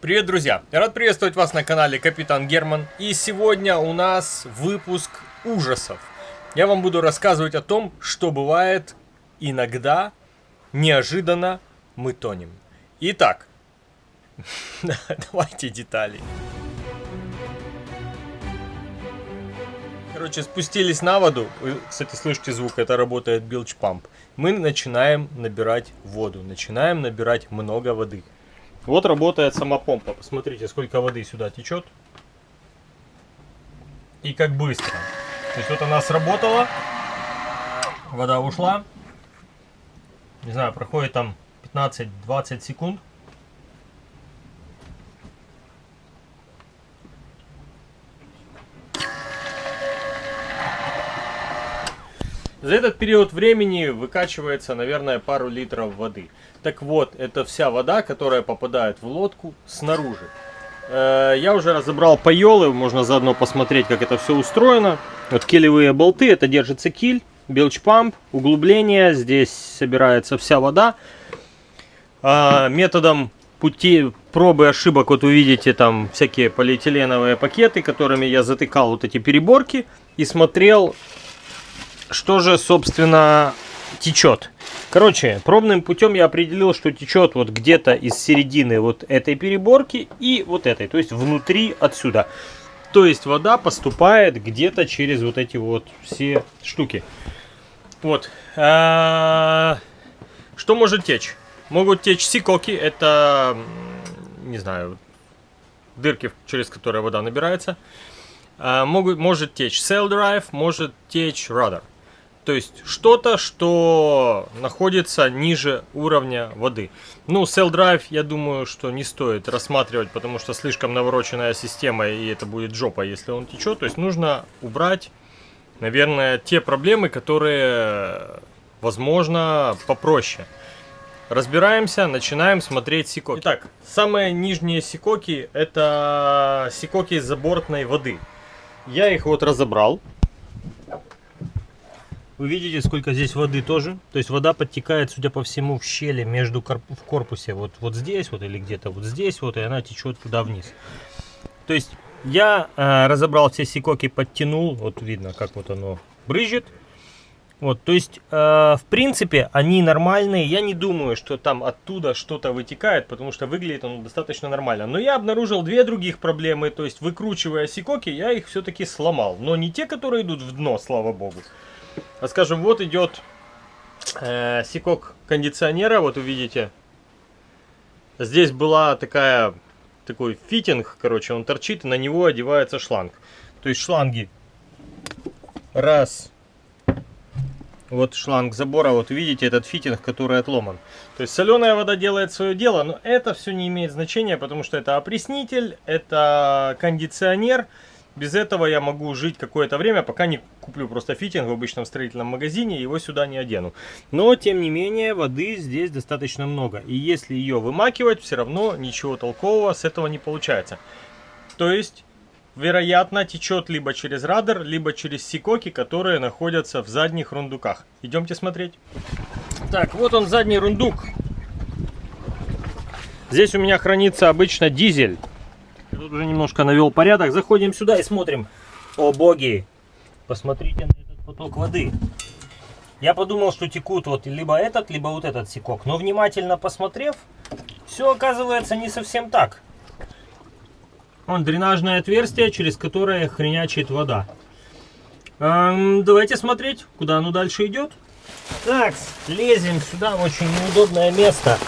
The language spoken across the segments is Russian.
Привет, друзья! Рад приветствовать вас на канале Капитан Герман. И сегодня у нас выпуск ужасов. Я вам буду рассказывать о том, что бывает иногда, неожиданно мы тонем. Итак, давайте детали. Короче, спустились на воду. Вы, кстати, слышите звук, это работает билч памп. Мы начинаем набирать воду. Начинаем набирать много воды. Вот работает сама помпа. Посмотрите, сколько воды сюда течет. И как быстро. То есть вот она сработала. Вода ушла. Не знаю, проходит там 15-20 секунд. За этот период времени выкачивается, наверное, пару литров воды. Так вот, это вся вода, которая попадает в лодку снаружи. Э, я уже разобрал пайолы, можно заодно посмотреть, как это все устроено. Вот килевые болты, это держится киль, белч-памп, углубление, здесь собирается вся вода. А, методом пути пробы ошибок, вот увидите там всякие полиэтиленовые пакеты, которыми я затыкал вот эти переборки и смотрел, что же, собственно, течет. Короче, пробным путем я определил, что течет вот где-то из середины вот этой переборки и вот этой, то есть внутри отсюда. То есть вода поступает где-то через вот эти вот все штуки. Вот. А, что может течь? Могут течь сикоки, это, не знаю, дырки, через которые вода набирается. А, могут, может течь cell drive, может течь rudder. То есть что-то, что находится ниже уровня воды. Ну, Cell Drive, я думаю, что не стоит рассматривать, потому что слишком навороченная система, и это будет жопа, если он течет. То есть нужно убрать, наверное, те проблемы, которые, возможно, попроще. Разбираемся, начинаем смотреть сикоки. Итак, самые нижние сикоки, это сикоки из забортной воды. Я их вот разобрал. Вы видите, сколько здесь воды тоже. То есть вода подтекает, судя по всему, в щели между корп в корпусе. Вот, вот здесь вот или где-то вот здесь вот. И она течет туда вниз. То есть я э, разобрал все секоки, подтянул. Вот видно, как вот оно брызжет. Вот, то есть, э, в принципе, они нормальные. Я не думаю, что там оттуда что-то вытекает, потому что выглядит он достаточно нормально. Но я обнаружил две других проблемы. То есть, выкручивая секоки, я их все-таки сломал. Но не те, которые идут в дно, слава богу. А скажем, вот идет э, seacock кондиционера, вот увидите. Здесь была такая, такой фитинг, короче, он торчит, на него одевается шланг. То есть шланги. Раз. Вот шланг забора, вот видите этот фитинг, который отломан. То есть соленая вода делает свое дело, но это все не имеет значения, потому что это опреснитель, это кондиционер. Без этого я могу жить какое-то время, пока не куплю просто фитинг в обычном строительном магазине и его сюда не одену. Но, тем не менее, воды здесь достаточно много. И если ее вымакивать, все равно ничего толкового с этого не получается. То есть, вероятно, течет либо через радар, либо через сикоки, которые находятся в задних рундуках. Идемте смотреть. Так, вот он задний рундук. Здесь у меня хранится обычно дизель. Тут уже немножко навел порядок. Заходим сюда и смотрим. О боги! Посмотрите на этот поток воды. Я подумал, что текут вот либо этот, либо вот этот секок. Но внимательно посмотрев, все оказывается не совсем так. Вон дренажное отверстие, через которое хренячит вода. Эм, давайте смотреть, куда оно дальше идет. Так, лезем сюда, очень неудобное место.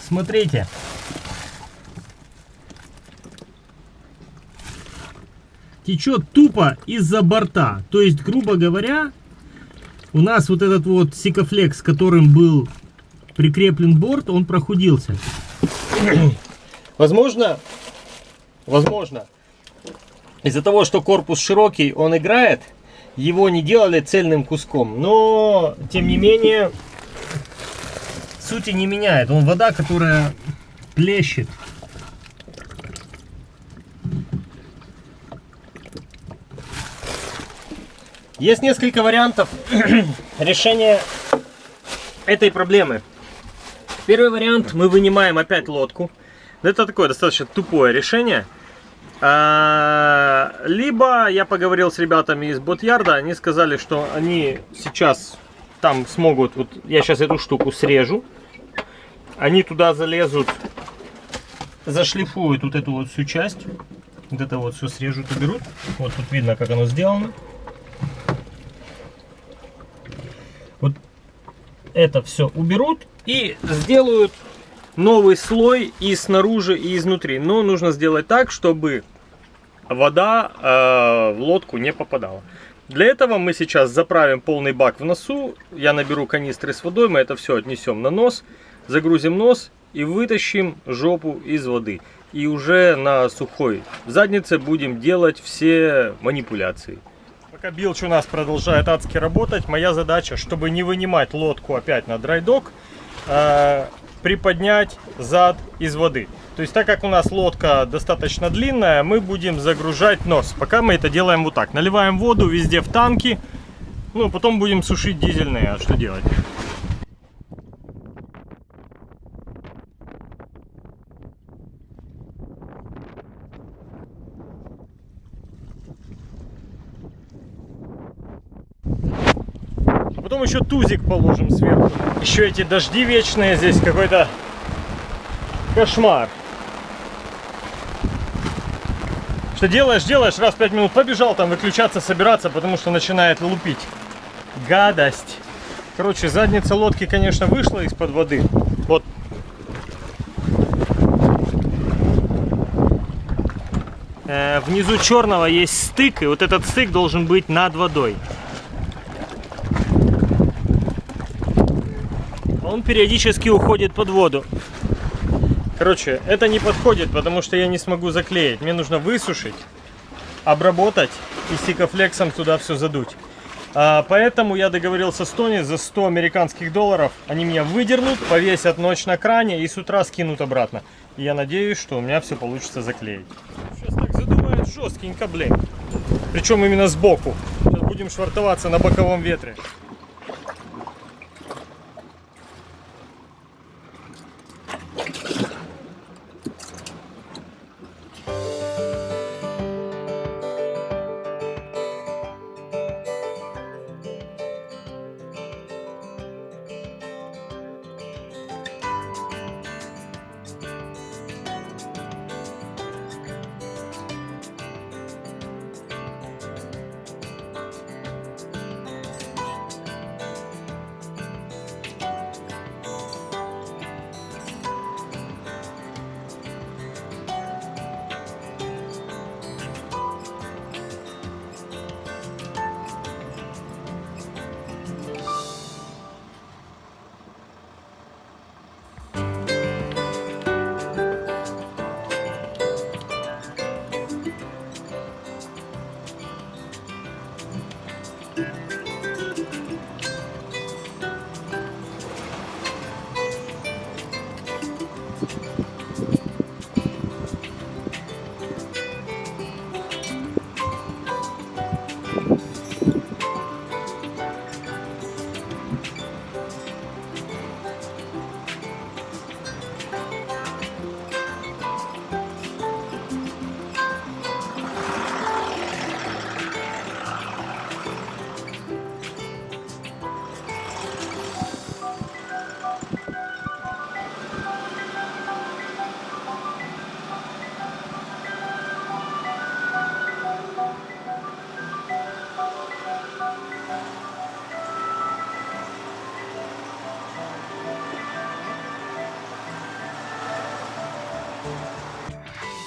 Смотрите. Течет тупо из-за борта. То есть, грубо говоря, у нас вот этот вот сикофлекс, которым был прикреплен борт, он прохудился. Возможно, возможно, из-за того, что корпус широкий, он играет, его не делали цельным куском. Но, тем не менее, сути не меняет. Он вода, которая плещет. Есть несколько вариантов решения этой проблемы. Первый вариант, мы вынимаем опять лодку. Это такое достаточно тупое решение. А, либо я поговорил с ребятами из Ботярда, они сказали, что они сейчас там смогут, вот я сейчас эту штуку срежу, они туда залезут, зашлифуют вот эту вот всю часть, вот это вот все срежут и берут, вот тут видно, как оно сделано. Это все уберут и сделают новый слой и снаружи, и изнутри. Но нужно сделать так, чтобы вода э, в лодку не попадала. Для этого мы сейчас заправим полный бак в носу. Я наберу канистры с водой, мы это все отнесем на нос, загрузим нос и вытащим жопу из воды. И уже на сухой заднице будем делать все манипуляции. Пока билч у нас продолжает адски работать, моя задача, чтобы не вынимать лодку опять на драйдок, э, приподнять зад из воды. То есть, так как у нас лодка достаточно длинная, мы будем загружать нос. Пока мы это делаем вот так. Наливаем воду везде в танки, ну, потом будем сушить дизельные. А что делать? Потом еще тузик положим сверху. Еще эти дожди вечные здесь какой-то кошмар. Что делаешь, делаешь, раз 5 минут побежал там выключаться, собираться, потому что начинает лупить. Гадость. Короче, задница лодки, конечно, вышла из-под воды. Вот. Э, внизу черного есть стык, и вот этот стык должен быть над водой. Периодически уходит под воду. Короче, это не подходит, потому что я не смогу заклеить. Мне нужно высушить, обработать и стикофлексом туда все задуть. А, поэтому я договорился с Тони за 100 американских долларов. Они меня выдернут, повесят ночь на кране и с утра скинут обратно. И я надеюсь, что у меня все получится заклеить. Сейчас так задувает жесткенько, блин. Причем именно сбоку. Сейчас будем швартоваться на боковом ветре. услышимся.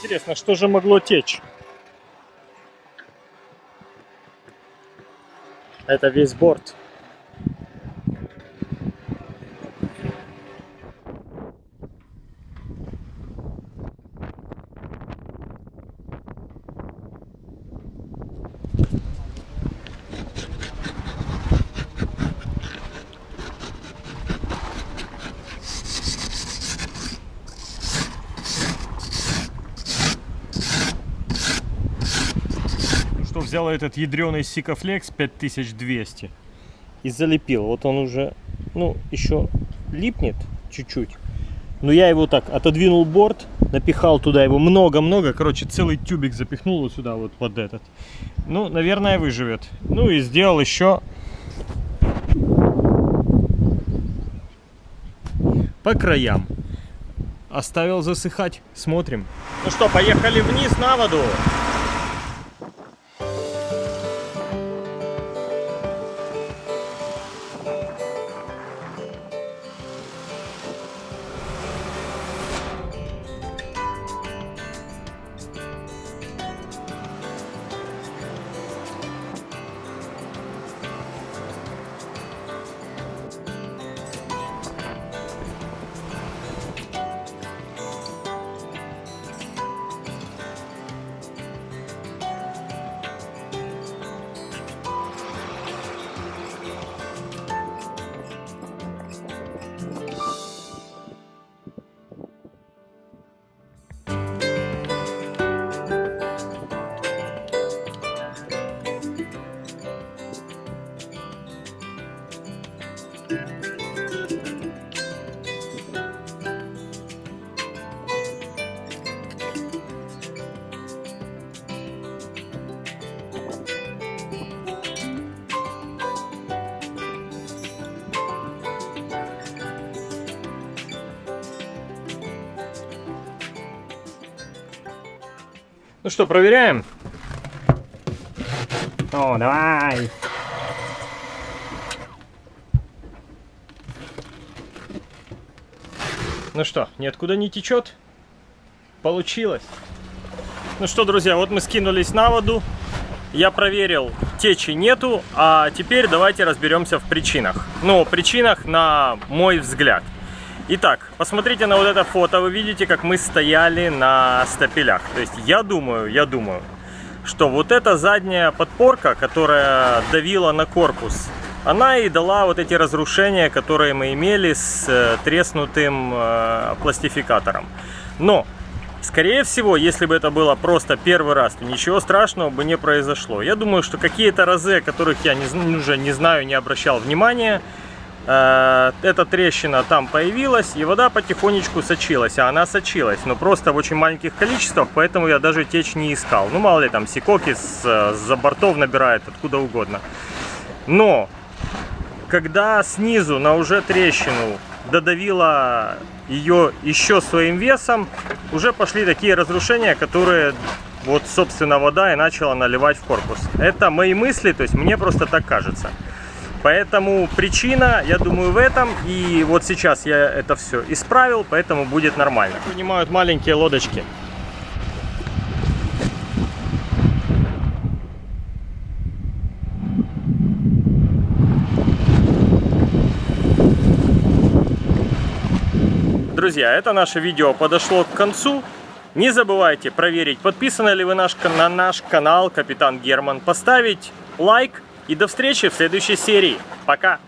Интересно, что же могло течь? Это весь борт. что взял этот ядреный Сикафлекс 5200 и залепил. Вот он уже, ну, еще липнет чуть-чуть. Но я его так отодвинул борт, напихал туда его много-много. Короче, целый тюбик запихнул вот сюда, вот под этот. Ну, наверное, выживет. Ну и сделал еще по краям. Оставил засыхать. Смотрим. Ну что, поехали вниз на воду. Ну что, проверяем? О, давай! Ну что, ниоткуда не течет? Получилось. Ну что, друзья, вот мы скинулись на воду. Я проверил, течи нету, а теперь давайте разберемся в причинах. Ну, причинах на мой взгляд. Итак, посмотрите на вот это фото, вы видите, как мы стояли на стапелях. То есть я думаю, я думаю, что вот эта задняя подпорка, которая давила на корпус, она и дала вот эти разрушения, которые мы имели с э, треснутым э, пластификатором. Но, скорее всего, если бы это было просто первый раз, то ничего страшного бы не произошло. Я думаю, что какие-то разы, которых я не, уже не знаю, не обращал внимания, Э, эта трещина там появилась, и вода потихонечку сочилась. А она сочилась, но просто в очень маленьких количествах, поэтому я даже течь не искал. Ну, мало ли, там сикоки с-за бортов набирает, откуда угодно. Но, когда снизу на уже трещину додавила ее еще своим весом, уже пошли такие разрушения, которые вот, собственно, вода и начала наливать в корпус. Это мои мысли, то есть мне просто так кажется. Поэтому причина, я думаю, в этом. И вот сейчас я это все исправил, поэтому будет нормально. Принимают маленькие лодочки. Друзья, это наше видео подошло к концу. Не забывайте проверить, подписаны ли вы наш, на наш канал Капитан Герман, поставить лайк и до встречи в следующей серии. Пока!